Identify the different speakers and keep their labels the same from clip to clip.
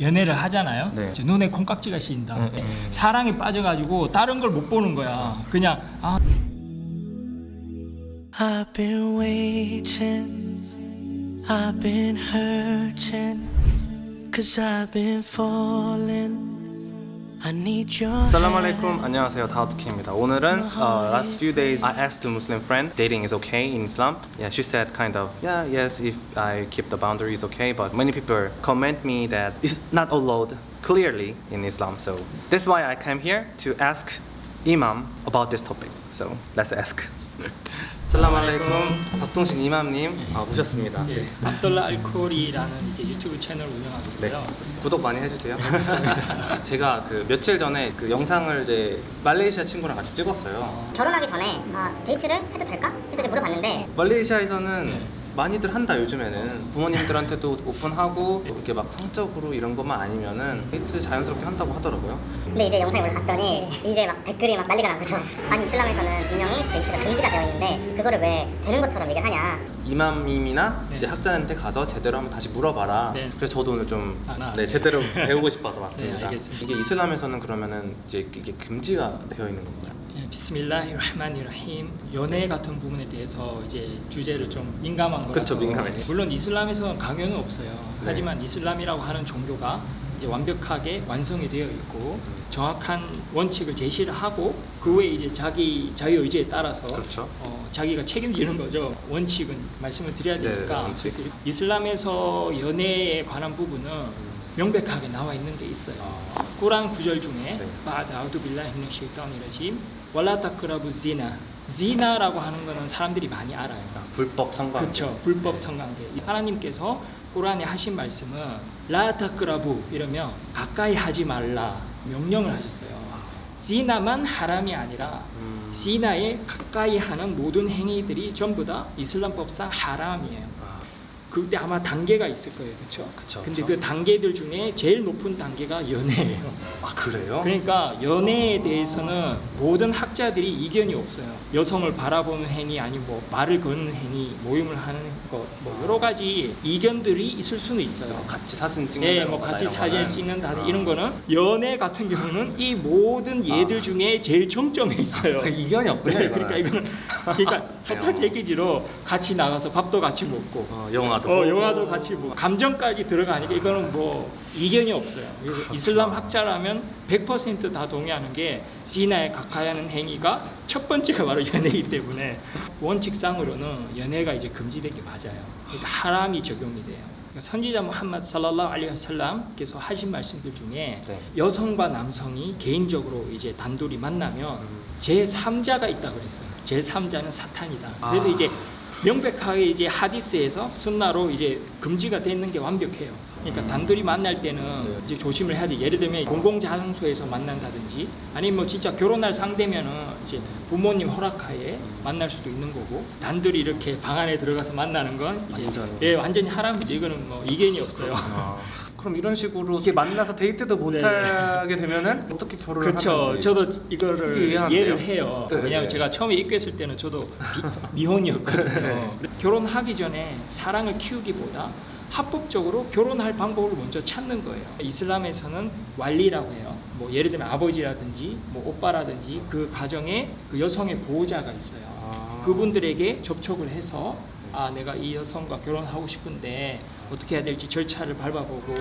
Speaker 1: 연애를 하잖아요.
Speaker 2: 네.
Speaker 1: 눈에 콩깍지가 씌인다.
Speaker 2: 음, 음.
Speaker 1: 사랑에 빠져가지고 다른 걸 못 보는 거야. 그냥 아
Speaker 3: I've been waiting, I've been hurting, cause I've been falling. I need your
Speaker 2: 살람 알레이쿰 안녕하세요 다우트키입니다 오늘은 uh, last few days I asked a Muslim friend dating is okay in Islam yeah she said kind of yeah yes if I keep the boundaries okay but many people comment me that it's not allowed clearly in Islam so that's why I came here to ask Imam about this topic so let's ask 살람 알레이쿰 박동신 이맘님 아, 모셨습니다
Speaker 1: 예, 압둘라 알코리라는 이제 유튜브 채널 운영하고
Speaker 2: 네.
Speaker 1: 있고요.
Speaker 2: 구독 많이 해주세요. 제가 그 며칠 전에 그 영상을 이제 말레이시아 친구랑 같이 찍었어요.
Speaker 4: 결혼하기 전에 아, 데이트를 해도 될까? 그래서 이제 물어봤는데
Speaker 2: 말레이시아에서는
Speaker 1: 네.
Speaker 2: 많이들 한다 요즘에는 부모님들한테도 오픈하고 이렇게 막 성적으로 이런 것만 아니면은 데이트 자연스럽게 한다고 하더라고요.
Speaker 4: 근데 이제 영상에 올라갔더니 이제 막 댓글이 막 난리가 난 거죠 아니 이슬람에서는 분명히 데이트가 금지가 되어 있는데 그거를 왜 되는 것처럼 얘기를 하냐
Speaker 2: 이맘님이나
Speaker 1: 네.
Speaker 2: 이제 학자한테 가서 제대로 한번 다시 물어봐라.
Speaker 1: 네.
Speaker 2: 그래서 저도 오늘 좀
Speaker 1: 아,
Speaker 2: 네, 제대로 배우고 싶어서 왔습니다.
Speaker 1: 네, 알겠습니다.
Speaker 2: 이게 이슬람에서는 그러면은 이제 이게 금지가 되어 있는 건가요?
Speaker 1: 예, 비스밀라히르흐마니르힘 연애 같은 부분에 대해서 이제 주제를 좀 민감한 거라서
Speaker 2: 그쵸, 민감해요.
Speaker 1: 물론 이슬람에서는 강요는 없어요.
Speaker 2: 네.
Speaker 1: 하지만 이슬람이라고 하는 종교가 이제 완벽하게 완성이 되어 있고
Speaker 2: 음.
Speaker 1: 정확한 원칙을 제시를 하고 그 외에 이제 자기 자유 의지에 따라서
Speaker 2: 그렇죠.
Speaker 1: 어, 자기가 책임지는 거죠. 원칙은 말씀을 드려야
Speaker 2: 네,
Speaker 1: 되니까
Speaker 2: 원칙.
Speaker 1: 그래서 이슬람에서 연애에 관한 부분은 명백하게 나와 있는 게 있어요.
Speaker 2: 아.
Speaker 1: 꾸란 구절 중에
Speaker 2: 네.
Speaker 1: 바드 아우두 빌라히 미너 쉐이탄이라짐 wal라 타크라부 지나 지나라고 하는 거는 사람들이 많이 알아요.
Speaker 2: 불법 성관.
Speaker 1: 그렇죠. 불법 성관계. 하나님께서 꾸란에 하신 말씀은 라 타크라부 이러면 가까이 하지 말라 명령을 하셨어요. 지나만 하람이 아니라
Speaker 2: 음.
Speaker 1: 지나에 가까이 하는 모든 행위들이 전부 다 이슬람법상 하람이에요.
Speaker 2: 아,
Speaker 1: 그때 아마 단계가 있을 거예요. 그렇죠?
Speaker 2: 그쵸,
Speaker 1: 근데
Speaker 2: 그쵸.
Speaker 1: 그 단계들 중에 제일 높은 단계가 연애예요.
Speaker 2: 아 그래요?
Speaker 1: 그러니까 연애에 대해서는 모든 학자들이 이견이 없어요. 여성을 바라보는 행위 아니면 뭐 말을 거는 행위, 모임을 하는 것, 뭐 여러 가지 이견들이 있을 수는 있어요.
Speaker 2: 같이 사진 찍는
Speaker 1: 예, 뭐 같이 사진. 찍는다
Speaker 2: 아.
Speaker 1: 이런 거는 연애 같은 경우는 이 모든 예들
Speaker 2: 아.
Speaker 1: 중에 제일 정점에 있어요.
Speaker 2: 그 이견이 없군요.
Speaker 1: 네. 그러니까 이거는 그러니까 토탈 패키지로 같이 나가서 밥도 같이 먹고
Speaker 2: 어, 영화 도
Speaker 1: 어. 영화도 같이 뭐 감정까지 들어가니까 이거는 뭐 이견이 없어요. 그래서 이슬람 학자라면 100%다 동의하는 게 지나에 가까이 하는 행위가 첫 번째가 바로 연애이기 때문에 원칙상으로는 연애가 이제 금지된 게 맞아요. 그러니까 하람이 적용이 돼요. 그러니까 선지자 무함마드 살랄라hu 알레이히 와살람께서 하신 말씀들 중에
Speaker 2: 네.
Speaker 1: 여성과 남성이 개인적으로 이제 단둘이 만나면
Speaker 2: 음.
Speaker 1: 제 3자가 있다고 그랬어요. 제 3자는 사탄이다. 그래서
Speaker 2: 아.
Speaker 1: 이제 명백하게 이제 하디스에서 순나로 이제 금지가 되는 게 완벽해요. 그러니까
Speaker 2: 음.
Speaker 1: 단둘이 만날 때는
Speaker 2: 네.
Speaker 1: 이제 조심을 해야 돼. 예를 들면 공공장소에서 만난다든지 아니면 뭐 진짜 결혼할 상대면은 이제 부모님 허락하에 만날 수도 있는 거고 단둘이 이렇게 방 안에 들어가서 만나는 건 이제
Speaker 2: 완전히.
Speaker 1: 예 완전히 하람이죠. 이거는 뭐 이견이 없어요.
Speaker 2: 아, 그럼 이런 식으로 이렇게 만나서 데이트도 못
Speaker 1: 네.
Speaker 2: 하게 되면은 어떻게 결혼을
Speaker 1: 그렇죠.
Speaker 2: 하는지.
Speaker 1: 저도 이거를? 이해를 해요.
Speaker 2: 네,
Speaker 1: 왜냐하면
Speaker 2: 네.
Speaker 1: 제가 처음에 입교했을 때는 저도 미, 혼이었거든요
Speaker 2: 네.
Speaker 1: 결혼하기 전에 사랑을 키우기보다 합법적으로 결혼할 방법을 먼저 찾는 거예요. 이슬람에서는 왈리라고 해요. 뭐 예를 들면 아버지라든지 뭐 오빠라든지 그 가정에 그 여성의 보호자가 있어요.
Speaker 2: 아.
Speaker 1: 그분들에게 접촉을 해서 아 내가 이 여성과 결혼하고 싶은데 어떻게 해야 될지 절차를 밟아보고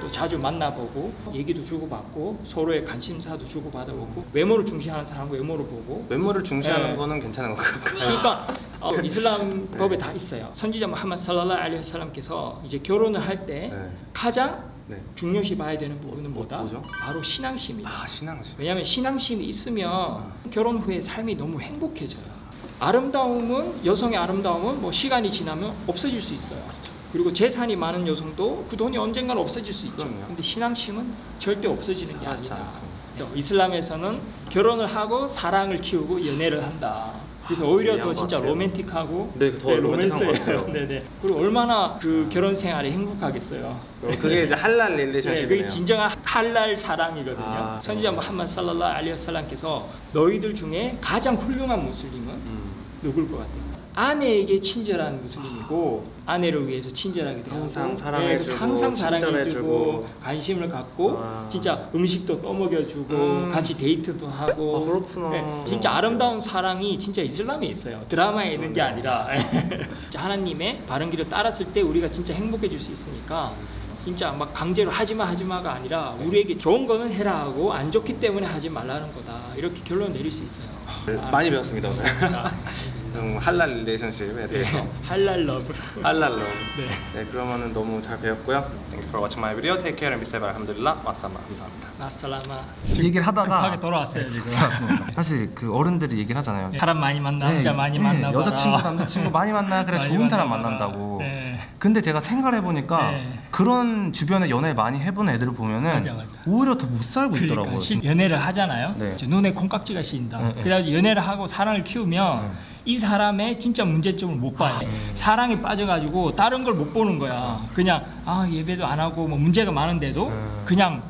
Speaker 1: 또 자주 만나보고 얘기도 주고받고 서로의 관심사도 주고받아보고 외모를 중시하는 사람 외모를 보고
Speaker 2: 외모를 중시하는
Speaker 1: 네.
Speaker 2: 거는 괜찮은 것 같아요.
Speaker 1: 그러니까 어, 이슬람 법에 다 있어요. 선지자 무함마드 살랄라hu 알레이히 와살람께서 이제 결혼을 할때
Speaker 2: 네.
Speaker 1: 가장
Speaker 2: 네.
Speaker 1: 중요시 봐야 되는 부분은 뭐다?
Speaker 2: 뭐죠?
Speaker 1: 바로 신앙심이다.
Speaker 2: 아 신앙심.
Speaker 1: 왜냐하면 신앙심이 있으면 결혼 후에 삶이 너무 행복해져요. 아름다움은 여성의 아름다움은 뭐 시간이 지나면 없어질 수 있어요. 그리고 재산이 많은 여성도 그 돈이 언젠가는 없어질 수 있죠.
Speaker 2: 그럼요.
Speaker 1: 근데 신앙심은 절대 없어지는 게 아니다. 이슬람에서는 결혼을 하고 사랑을 키우고 연애를 한다. 그래서 오히려
Speaker 2: 이해한 더것
Speaker 1: 진짜. 로맨틱하고
Speaker 2: 네, 더 로맨틱한 것 같아요.
Speaker 1: 네네. 그리고 얼마나 그 결혼 생활이 행복하겠어요.
Speaker 2: 그게 이제 할랄
Speaker 1: 네,
Speaker 2: 릴레이션십이네요.
Speaker 1: 그게 진정한 할랄 사랑이거든요.
Speaker 2: 아,
Speaker 1: 선지자 무함마드 살랄라hu 알레이히 와살람께서 너희들 중에 가장 훌륭한 무슬림은
Speaker 2: 음.
Speaker 1: 누굴 것 같아요? 아내에게 친절한 무슬림이고 아내를 위해서 친절하게 대하고
Speaker 2: 항상
Speaker 1: 네,
Speaker 2: 사랑해주고,
Speaker 1: 항상
Speaker 2: 친절해주고.
Speaker 1: 사랑해주고 관심을 갖고
Speaker 2: 와.
Speaker 1: 진짜 음식도 떠먹여주고
Speaker 2: 음.
Speaker 1: 같이 데이트도 하고
Speaker 2: 아, 그렇구나.
Speaker 1: 네, 진짜 아름다운 사랑이 진짜 이슬람에 있어요 드라마에 있는 게 아니라 하나님의 바른 길을 따랐을 때 우리가 진짜 행복해질 수 있으니까 진짜 막 강제로 하지마 하지마가 아니라 우리에게 좋은 거는 해라 하고 안 좋기 때문에 하지 말라는 거다 이렇게 결론 내릴 수 있어요 아,
Speaker 2: 많이 배웠습니다 음, 할랄 relationship에 대해서.
Speaker 1: 네, 할랄 love
Speaker 2: 할랄 love.
Speaker 1: 네.
Speaker 2: 네, 그러면은 너무 잘 배웠고요. Thank you for watching my video. Take care and be safe. الحمد لله. مع السلامة. 감사합니다.
Speaker 1: مع السلامة
Speaker 5: 얘기를 하다가
Speaker 1: 급하게 돌아왔어요 지금
Speaker 5: 사실 그 어른들이 얘기를 하잖아요.
Speaker 1: 사람 많이 만나
Speaker 5: 네,
Speaker 1: 남자 많이
Speaker 5: 네,
Speaker 1: 만나
Speaker 5: 여자친구 남자친구 많이 만나 그래
Speaker 1: 많이
Speaker 5: 좋은 사람
Speaker 1: 만나봐라.
Speaker 5: 만난다고.
Speaker 1: 네.
Speaker 5: 근데 제가 생각해 보니까
Speaker 1: 네.
Speaker 5: 그런 주변에 연애 많이 해본 애들을 보면은
Speaker 1: 맞아, 맞아.
Speaker 5: 오히려 더 못 살고
Speaker 1: 그러니까
Speaker 5: 있더라고요.
Speaker 1: 실- 연애를 하잖아요.
Speaker 5: 네.
Speaker 1: 눈에 콩깍지가 씌인다.
Speaker 5: 네, 네.
Speaker 1: 그래가지고 연애를 하고 사랑을 키우면
Speaker 5: 네.
Speaker 1: 이 사람의 진짜 문제점을 못 봐요. 사랑에 빠져가지고 다른 걸 못 보는 거야. 그냥 아 예배도 안 하고 뭐 문제가 많은데도
Speaker 5: 네.
Speaker 1: 그냥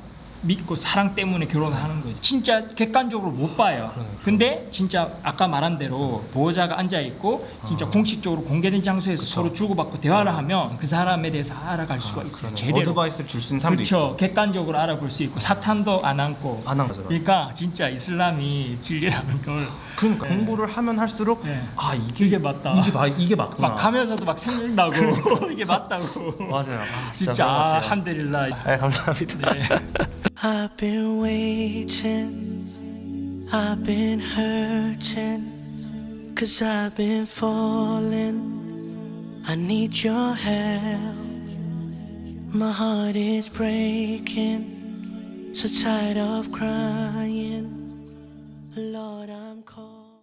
Speaker 1: 믿고 사랑 때문에 결혼하는 거지. 진짜 객관적으로 못 봐요. 근데 진짜 아까 말한 대로 보호자가 앉아 있고 진짜 공식적으로 공개된 장소에서 서로 주고받고 대화를 하면 그 사람에 대해서 알아갈 수가 있어요. 제대로.
Speaker 5: 어드바이스를 줄 수 있는 사람도
Speaker 1: 그렇죠. 객관적으로 알아볼 수 있고 사탄도 안 안고.
Speaker 5: 안한 거죠.
Speaker 1: 그러니까 진짜 이슬람이 진리라는 걸
Speaker 5: 그러니까
Speaker 1: 네.
Speaker 5: 공부를 하면 할수록
Speaker 1: 네.
Speaker 5: 아 이게
Speaker 1: 이게 맞다.
Speaker 5: 이게 막 이게 맞구나.
Speaker 1: 막 가면서도 막 생각나고 이게 맞다고.
Speaker 5: 맞아요. 아,
Speaker 1: 진짜
Speaker 5: 것
Speaker 1: 아,
Speaker 5: 같아요.
Speaker 1: 한데릴라.
Speaker 5: 네, 감사합니다.
Speaker 1: 네.
Speaker 3: I've been waiting, I've been hurting, cause I've been falling. I need your help. My heart is breaking, so tired of crying. Lord, I'm calling.